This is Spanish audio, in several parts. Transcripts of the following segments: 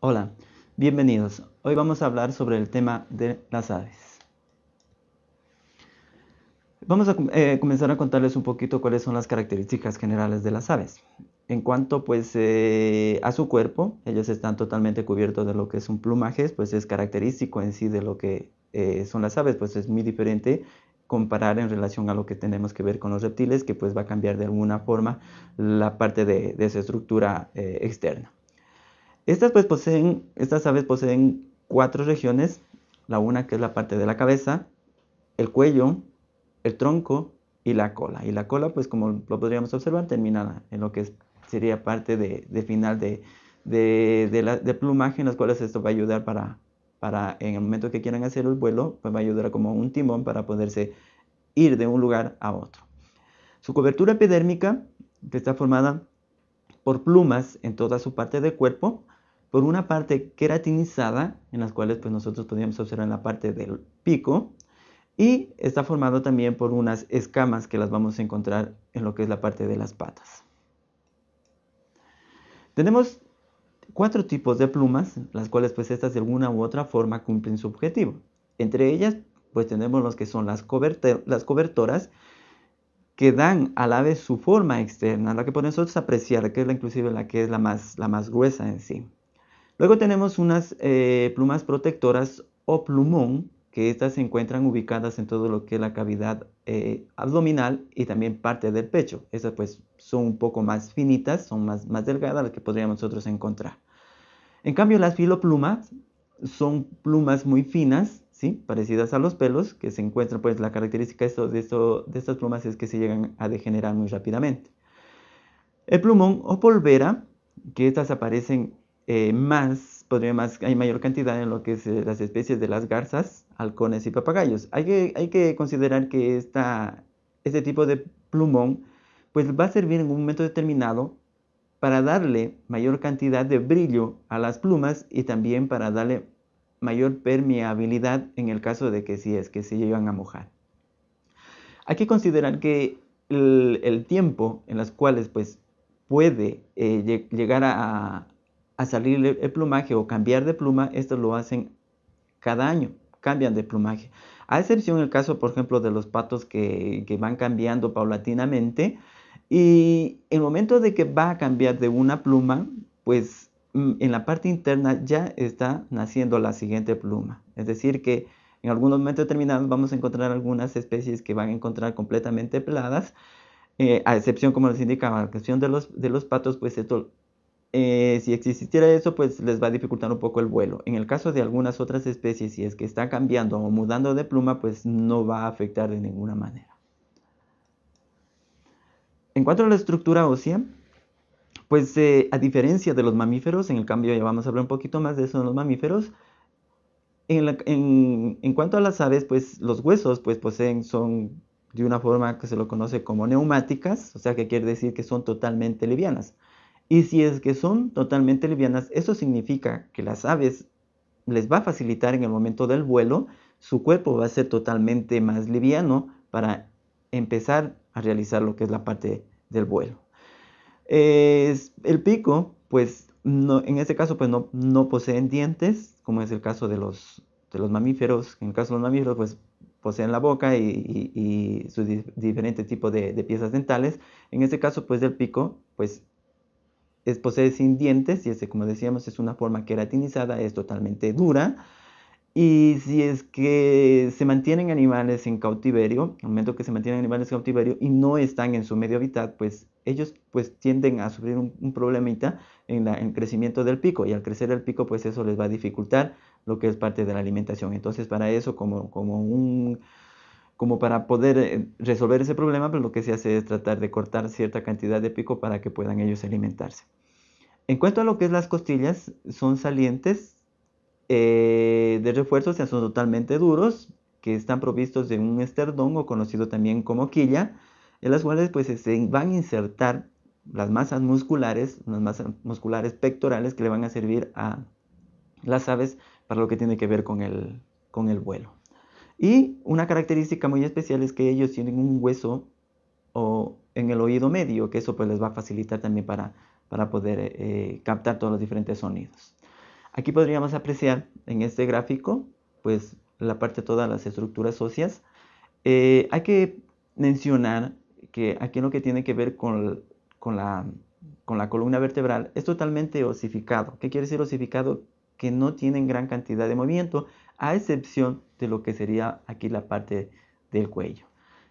Hola, bienvenidos. Hoy vamos a hablar sobre el tema de las aves. Vamos a eh, comenzar a contarles un poquito cuáles son las características generales de las aves. En cuanto pues eh, a su cuerpo, ellos están totalmente cubiertos de lo que es un plumaje, pues es característico en sí de lo que eh, son las aves, pues es muy diferente comparar en relación a lo que tenemos que ver con los reptiles, que pues va a cambiar de alguna forma la parte de, de su estructura externa. Estas, pues, poseen, estas aves poseen cuatro regiones, la una que es la parte de la cabeza, el cuello, el tronco y la cola. Y la cola, pues como lo podríamos observar, termina en lo que sería parte de, final de, de, plumaje, en las cuales esto va a ayudar para, para, en el momento que quieran hacer el vuelo, pues va a ayudar como un timón para poderse ir de un lugar a otro. Su cobertura epidérmica, que está formada por plumas en toda su parte del cuerpo, por una parte queratinizada, en las cuales pues, nosotros podríamos observar en la parte del pico, y está formado también por unas escamas que las vamos a encontrar en lo que es la parte de las patas. Tenemos cuatro tipos de plumas, las cuales pues estas de alguna u otra forma cumplen su objetivo. Entre ellas pues tenemos los que son las, cobertoras, que dan al ave su forma externa, la que podemos nosotros apreciar, que es la inclusive la que es la más gruesa en sí. Luego tenemos unas eh, plumas protectoras o plumón, que estas se encuentran ubicadas en todo lo que es la cavidad eh, abdominal y también parte del pecho. Estas pues son un poco más finitas, son más, más delgadas las que podríamos nosotros encontrar. En cambio las filoplumas son plumas muy finas, ¿sí? parecidas a los pelos, que se encuentran, pues la característica de, de estas plumas es que se llegan a degenerar muy rápidamente. El plumón o polvera, que estas aparecen eh, más, podría más, hay mayor cantidad en lo que es eh, las especies de las garzas, halcones y papagayos. Hay que, hay que considerar que esta, este tipo de plumón pues va a servir en un momento determinado para darle mayor cantidad de brillo a las plumas y también para darle mayor permeabilidad en el caso de que si es que se llegan a mojar. Hay que considerar que el, tiempo en las cuales pues puede eh, llegar a, a salir el plumaje o cambiar de pluma, esto lo hacen cada año, cambian de plumaje. A excepción el caso, por ejemplo, de los patos que, van cambiando paulatinamente. Y el momento de que va a cambiar de una pluma, pues mm, en la parte interna ya está naciendo la siguiente pluma. Es decir, que en algunos momentos determinados vamos a encontrar algunas especies que van a encontrar completamente peladas, eh, a excepción, como les indicaba, la cuestión de los, de los patos, pues esto eh, si existiera eso, pues les va a dificultar un poco el vuelo. En el caso de algunas otras especies, si es que está cambiando o mudando de pluma, pues no va a afectar de ninguna manera. En cuanto a la estructura ósea, pues eh, a diferencia de los mamíferos, en el cambio ya vamos a hablar un poquito más de eso en los mamíferos, en, en, cuanto a las aves, pues los huesos pues poseen, son de una forma que se lo conoce como neumáticas, o sea que quiere decir que son totalmente livianas. Y si es que son totalmente livianas, eso significa que las aves les va a facilitar en el momento del vuelo, su cuerpo va a ser totalmente más liviano para empezar a realizar lo que es la parte del vuelo. el pico, pues en este caso pues no, no, poseen dientes, como es el caso de los, de los mamíferos. En el caso de los mamíferos pues poseen la boca y, sus diferentes tipos de, de, piezas dentales. En este caso pues del pico pues posee sin dientes y este, como decíamos, es una forma queratinizada, es totalmente dura. Y si es que se mantienen animales en cautiverio, al momento que se mantienen animales en cautiverio y no están en su medio hábitat, pues ellos pues tienden a sufrir un, problemita en, el crecimiento del pico y al crecer el pico pues eso les va a dificultar lo que es parte de la alimentación. Entonces para eso como, como un como para poder eh, resolver ese problema, pues lo que se hace es tratar de cortar cierta cantidad de pico para que puedan ellos alimentarse. En cuanto a lo que es las costillas, son salientes eh, de refuerzo, o sea, son totalmente duros, que están provistos de un esterdón o conocido también como quilla, en las cuales pues se van a insertar las masas musculares, las masas musculares pectorales que le van a servir a las aves para lo que tiene que ver con el, con el vuelo. Y una característica muy especial es que ellos tienen un hueso o en el oído medio, que eso pues les va a facilitar también para, para poder eh, captar todos los diferentes sonidos. Aquí podríamos apreciar en este gráfico, pues la parte de todas las estructuras óseas. Eh, hay que mencionar que aquí lo que tiene que ver con, con, la, con la columna vertebral es totalmente osificado. ¿Qué quiere decir osificado? Que no tienen gran cantidad de movimiento, a excepción de lo que sería aquí la parte del cuello.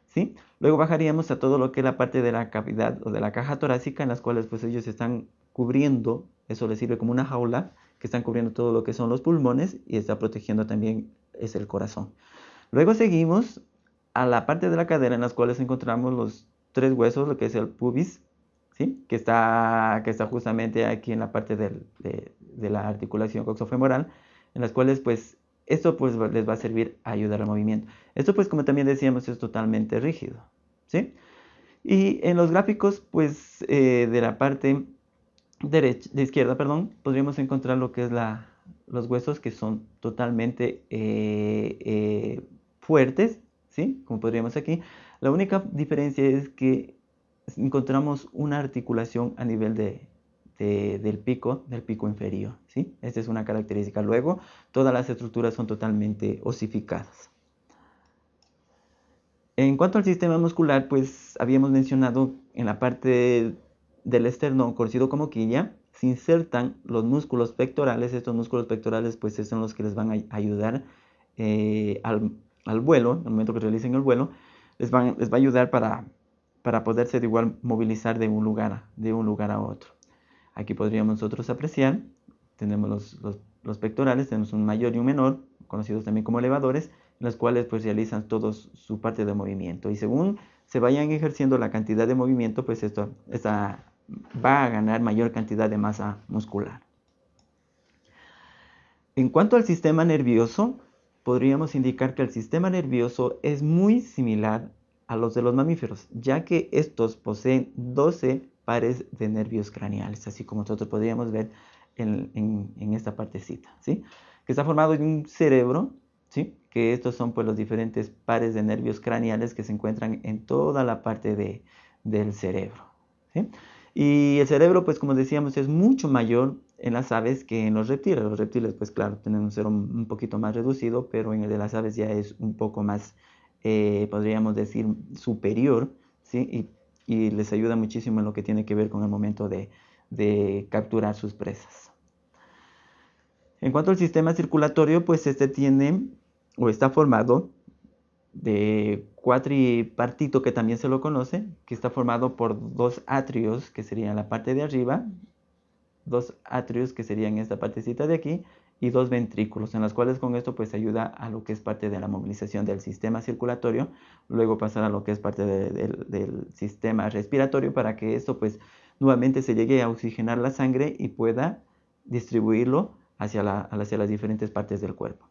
¿Sí? Luego bajaríamos a todo lo que es la parte de la cavidad o de la caja torácica, en las cuales pues ellos están cubriendo, eso les sirve como una jaula, que están cubriendo todo lo que son los pulmones y está protegiendo también es el corazón. Luego seguimos a la parte de la cadera en las cuales encontramos los tres huesos, lo que es el pubis, ¿sí? que, está, que está justamente aquí en la parte de, de, la articulación coxofemoral, en las cuales pues esto pues les va a servir a ayudar al movimiento. Esto pues como también decíamos es totalmente rígido. ¿sí? Y en los gráficos pues eh, de la parte derecha, de izquierda, perdón, podríamos encontrar lo que es la, los huesos que son totalmente eh, eh, fuertes, ¿sí? Como podríamos aquí. La única diferencia es que encontramos una articulación a nivel de, del pico, del pico inferior, ¿sí? Esta es una característica. Luego, todas las estructuras son totalmente osificadas. En cuanto al sistema muscular, pues habíamos mencionado en la parte del esternón, conocido como quilla, se insertan los músculos pectorales. Estos músculos pectorales pues son los que les van a ayudar eh, al, vuelo, en el momento que realicen el vuelo, les, van, les va a ayudar para, para poderse de igual movilizar de un, lugar, de un lugar a otro. Aquí podríamos nosotros apreciar, tenemos los, los, pectorales, tenemos un mayor y un menor, conocidos también como elevadores, los cuales pues realizan todos su parte de movimiento. Y según se vayan ejerciendo la cantidad de movimiento, pues esto, esta va a ganar mayor cantidad de masa muscular. En cuanto al sistema nervioso, podríamos indicar que el sistema nervioso es muy similar a los de los mamíferos, ya que estos poseen 12 pares de nervios craneales, así como nosotros podríamos ver en, esta partecita, ¿sí? que está formado en un cerebro, ¿sí? que estos son pues, los diferentes pares de nervios craneales que se encuentran en toda la parte de, del cerebro. ¿sí? Y el cerebro, pues como decíamos, es mucho mayor en las aves que en los reptiles. Los reptiles, pues claro, tienen un cerebro un poquito más reducido, pero en el de las aves ya es un poco más, eh, podríamos decir, superior, ¿sí? Les ayuda muchísimo en lo que tiene que ver con el momento de, de capturar sus presas. En cuanto al sistema circulatorio, pues este tiene o está formado de cuatripartito, que también se lo conoce, que está formado por dos atrios, que serían la parte de arriba, dos atrios, que serían esta partecita de aquí, y dos ventrículos, en las cuales con esto pues ayuda a lo que es parte de la movilización del sistema circulatorio, luego pasar a lo que es parte del sistema respiratorio para que esto pues nuevamente se llegue a oxigenar la sangre y pueda distribuirlo hacia, hacia las diferentes partes del cuerpo.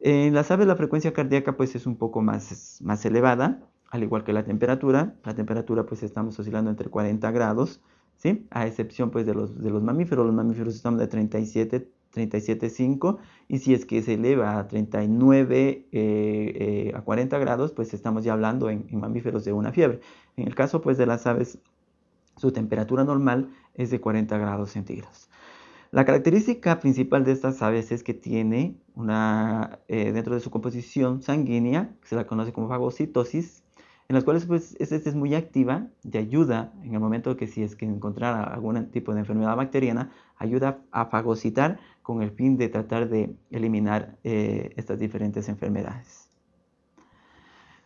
En las aves la frecuencia cardíaca pues es un poco más, más elevada, al igual que la temperatura. La temperatura pues estamos oscilando entre 40 grados, ¿sí? A excepción pues de los, de los mamíferos. Los mamíferos estamos de 37, 37,5 y si es que se eleva a 39 eh, eh, a 40 grados pues estamos ya hablando en, mamíferos de una fiebre. En el caso pues de las aves su temperatura normal es de 40 grados centígrados. La característica principal de estas aves es que tiene una, eh, dentro de su composición sanguínea, que se la conoce como fagocitosis, en las cuales pues esta es muy activa y ayuda en el momento que si es que encontrara algún tipo de enfermedad bacteriana, ayuda a fagocitar con el fin de tratar de eliminar eh, estas diferentes enfermedades.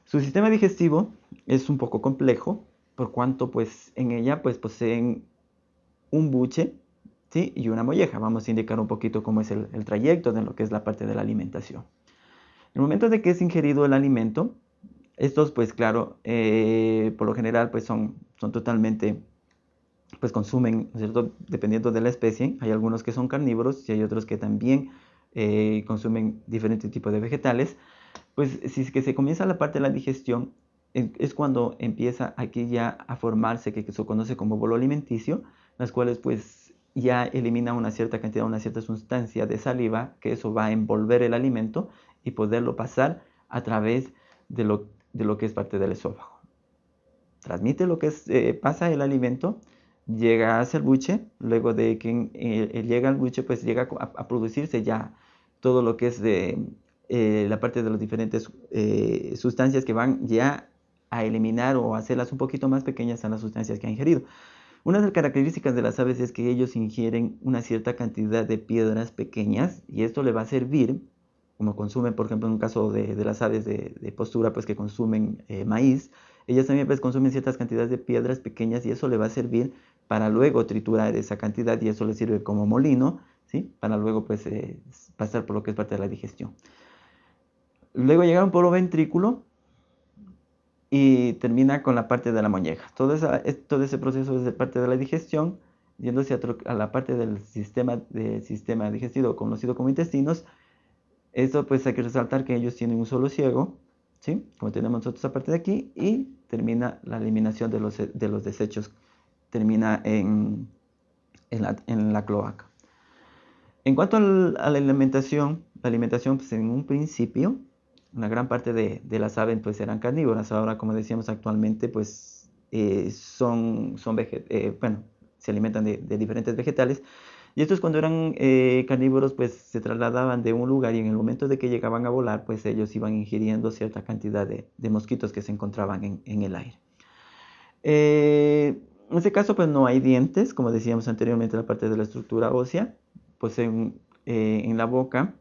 Su sistema digestivo es un poco complejo, por cuanto pues en ella pues poseen un buche y una molleja. Vamos a indicar un poquito cómo es el, trayecto de lo que es la parte de la alimentación. En el momento de que es ingerido el alimento, estos pues claro, eh, por lo general pues son, son totalmente, pues consumen, ¿cierto? Dependiendo de la especie, hay algunos que son carnívoros y hay otros que también eh, consumen diferentes tipos de vegetales. Pues si es que se comienza la parte de la digestión, es cuando empieza aquí ya a formarse que se conoce como bolo alimenticio, las cuales pues ya elimina una cierta cantidad, una cierta sustancia de saliva, que eso va a envolver el alimento y poderlo pasar a través de lo, que es parte del esófago. Transmite lo que eh, pasa el alimento llega hacia el buche, luego de que eh, llega al buche, pues llega a, producirse ya todo lo que es de eh, la parte de las diferentes eh, sustancias que van ya a eliminar o hacerlas un poquito más pequeñas a las sustancias que ha ingerido. Una de las características de las aves es que ellos ingieren una cierta cantidad de piedras pequeñas y esto le va a servir, como consumen, por ejemplo, en un caso de, las aves de, postura, pues que consumen maíz, ellas también pues consumen ciertas cantidades de piedras pequeñas y eso le va a servir para luego triturar esa cantidad y eso le sirve como molino, ¿sí? Para luego pues eh, pasar por lo que es parte de la digestión. Luego llega un polo ventrículo y termina con la parte de la molleja. Todo, ese proceso es parte de la digestión, yéndose a, la parte del sistema, de, sistema digestivo conocido como intestinos. Esto pues hay que resaltar que ellos tienen un solo ciego, ¿sí? Como tenemos nosotros aparte de aquí, y termina la eliminación de los, de los desechos termina en, en, la, cloaca. En cuanto a la alimentación, la alimentación pues en un principio, una gran parte de, las aves pues eran carnívoras, ahora como decíamos actualmente pues eh, son, son eh, bueno, se alimentan de, diferentes vegetales. Y estos cuando eran eh, carnívoros pues se trasladaban de un lugar y en el momento de que llegaban a volar pues ellos iban ingiriendo cierta cantidad de, mosquitos que se encontraban en, en el aire. En este caso, pues no hay dientes, como decíamos anteriormente, la parte de la estructura ósea, pues en, eh, en la boca,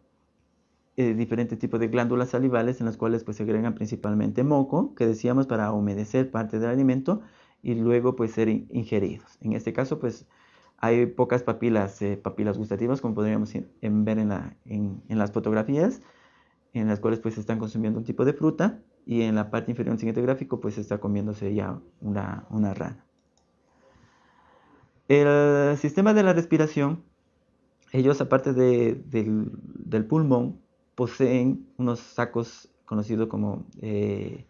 eh, diferentes tipos de glándulas salivales en las cuales pues se agregan principalmente moco, que decíamos para humedecer parte del alimento y luego pues ser ingeridos. En este caso, pues hay pocas papilas, eh, gustativas, como podríamos ver en, la, las fotografías, en las cuales pues están consumiendo un tipo de fruta y en la parte inferior del siguiente gráfico pues está comiéndose ya una rana. El sistema de la respiración, ellos aparte del, pulmón, poseen unos sacos conocidos como, eh,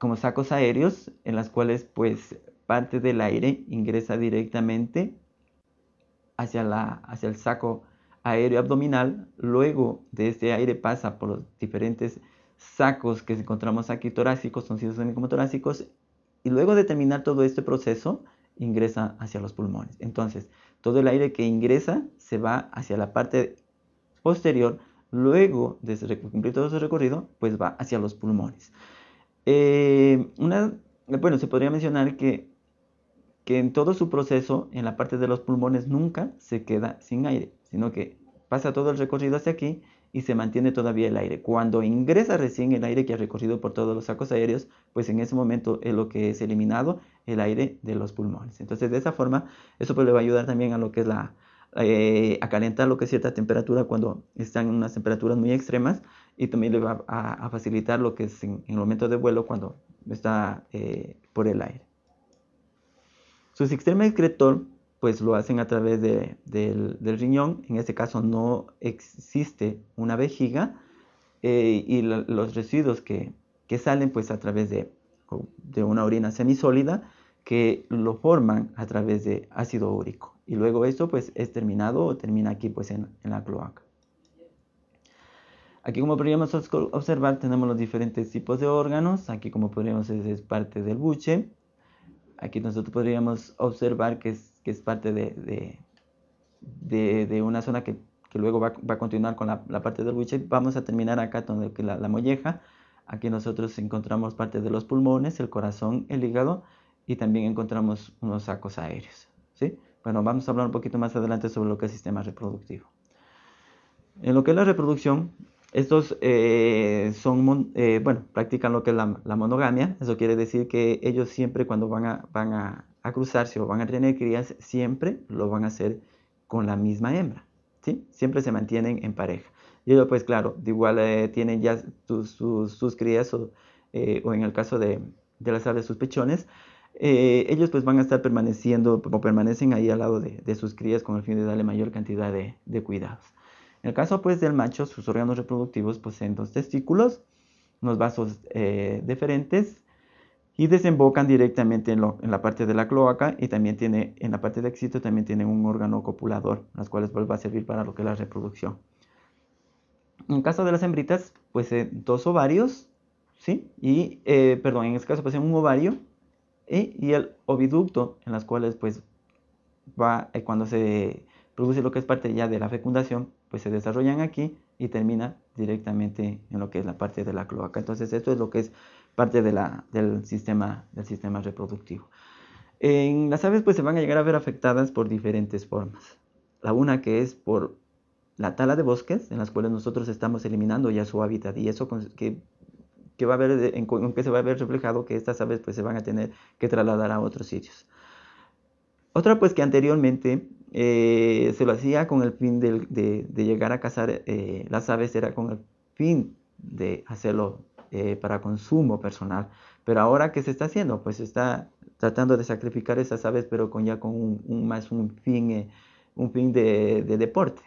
como sacos aéreos, en las cuales pues parte del aire ingresa directamente hacia, la, hacia el saco aéreo abdominal, luego de este aire pasa por los diferentes sacos que encontramos aquí torácicos, son como torácicos, y luego de terminar todo este proceso, ingresa hacia los pulmones. Entonces, todo el aire que ingresa se va hacia la parte posterior, luego de cumplir todo ese recorrido, pues va hacia los pulmones. Eh, bueno, se podría mencionar que, que en todo su proceso, en la parte de los pulmones, nunca se queda sin aire, sino que pasa todo el recorrido hacia aquí y se mantiene todavía el aire. Cuando ingresa recién el aire que ha recorrido por todos los sacos aéreos, pues en ese momento es lo que es eliminado, el aire de los pulmones. Entonces de esa forma, eso pues le va a ayudar también a lo que es la, eh, a calentar lo que es cierta temperatura cuando están en unas temperaturas muy extremas y también le va a, facilitar lo que es en, el momento de vuelo cuando está eh, por el aire. Su sistema excretor pues lo hacen a través del, riñón. En este caso no existe una vejiga eh, y los residuos que, salen pues a través de, una orina semisólida que lo forman a través de ácido úrico. Y luego esto pues es terminado o termina aquí pues en, la cloaca. Aquí como podríamos observar tenemos los diferentes tipos de órganos. Aquí como podríamos es, es parte del buche. Aquí nosotros podríamos observar que es que es parte de, de, una zona que, luego va, a continuar con la, parte del buche. Vamos a terminar acá donde la, la molleja. Aquí nosotros encontramos parte de los pulmones, el corazón, el hígado y también encontramos unos sacos aéreos. ¿sí? Bueno, vamos a hablar un poquito más adelante sobre lo que es sistema reproductivo. En lo que es la reproducción, estos eh, son, eh, bueno, practican lo que es la, monogamia. Eso quiere decir que ellos siempre cuando van a, van a a cruzarse o van a tener crías, siempre lo van a hacer con la misma hembra, ¿sí? Siempre se mantienen en pareja. Y ellos, pues claro, de igual eh, tienen ya sus crías eh, o, en el caso de, de las aves, sus pechones, ellos pues van a estar permaneciendo o permanecen ahí al lado de, sus crías con el fin de darle mayor cantidad de, de cuidados. En el caso pues del macho, sus órganos reproductivos poseen dos testículos, unos vasos deferentes y desembocan directamente en, la parte de la cloaca y también tiene, en la parte de éxito también tiene un órgano copulador, las cuales pues, va a servir para lo que es la reproducción. En caso de las hembritas, pues dos ovarios, ¿sí? Y, eh, perdón, en este caso pues un ovario y, el oviducto, en las cuales pues va, eh, cuando se produce lo que es parte ya de la fecundación, pues se desarrollan aquí y termina directamente en lo que es la parte de la cloaca. Entonces esto es lo que es parte del, sistema, del sistema reproductivo. En las aves pues se van a llegar a ver afectadas por diferentes formas. La una que es por la tala de bosques, en las cuales nosotros estamos eliminando ya su hábitat y eso que, que va a ver, que se va a ver reflejado que estas aves pues se van a tener que trasladar a otros sitios. Otra pues que anteriormente eh, se lo hacía con el fin de, llegar a cazar eh, las aves, era con el fin de hacerlo eh, para consumo personal. Pero ahora, ¿qué se está haciendo? Pues se está tratando de sacrificar esas aves, pero con ya con un, más un fin, un fin de, de, deporte.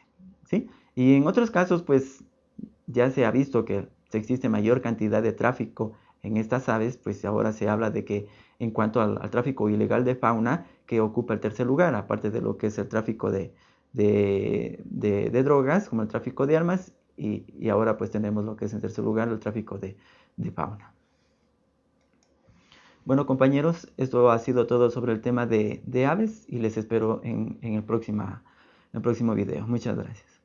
¿sí? Y en otros casos, pues ya se ha visto que existe mayor cantidad de tráfico en estas aves, pues ahora se habla de que en cuanto al, tráfico ilegal de fauna, que ocupa el tercer lugar, aparte de lo que es el tráfico de, de, drogas, como el tráfico de armas, y, ahora pues tenemos lo que es en tercer lugar el tráfico de, fauna. Bueno compañeros, esto ha sido todo sobre el tema de, aves y les espero en, el, próxima, en el próximo video. Muchas gracias.